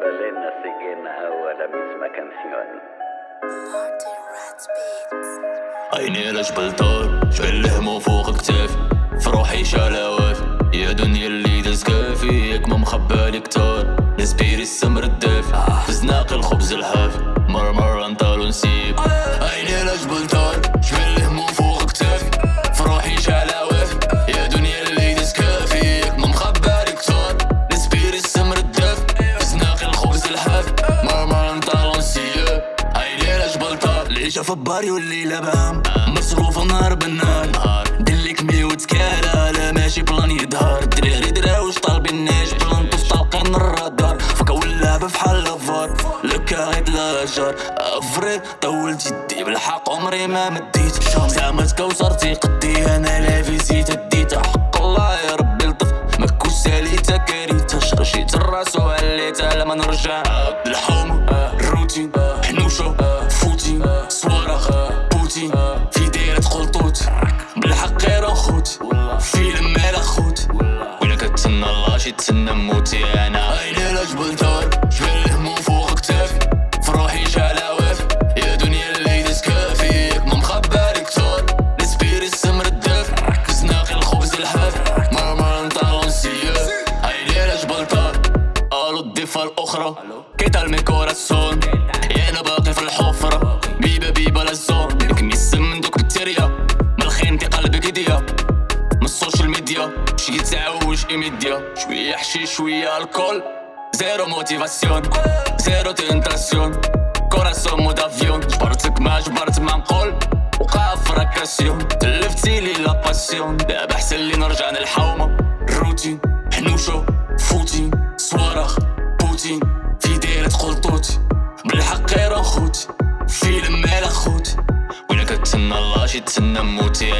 Balena siguen ahora la misma canción. عيني على جبل طار الهموم فوق كتافي في روحي في باري والليلة بام مصروف نهار بالنهار. دلك مي وتكالا لا ماشي بلان يظهر الدراري دراوش طالبين الناج بلان طوف طالقين الرادار. فكا واللعبة فحال الفار لكا غيد الهجر افريد طولت يدي بالحق عمري ما مديت. زعمت كوثرتي قدي. أنا لا فيزيت ديت حق الله يا ربي لطف مكو ساليتا كاريتا شرشيت الرأس وعليتا لما نرجع. الحوم الله شي تسنى موتي أنا عيني على جبل دار جبل الهموم فوق كتافي في روحي شعلاوات يا دنيا اللي داز كافي ياك ما مخبالي كتار نسبيري السمر الدافي زناقي الخبز الحافي مرمر نطالو نسياب عيني جبل دار قالوا الضفة الأخرى. كيتا الميكوراسون يا أنا باقي في الحفرة. تعوج ايميديا شوية حشيش شوية الكول زيرو موتيفاسيون زيرو تنتاسيون. كوراسون مود افيون جبرتك ما جبرت ما نقول. وقع في راكاسيون. تلفتي لي لا باسيون. دابا حسن لي نرجع للحومة الروتين حنوشة فوتين. صوارخ بوتين. في دايرة خلطوط بالحق غير خوت فيلم مال خوت. ولا كتسنى الله شي تسنى موتي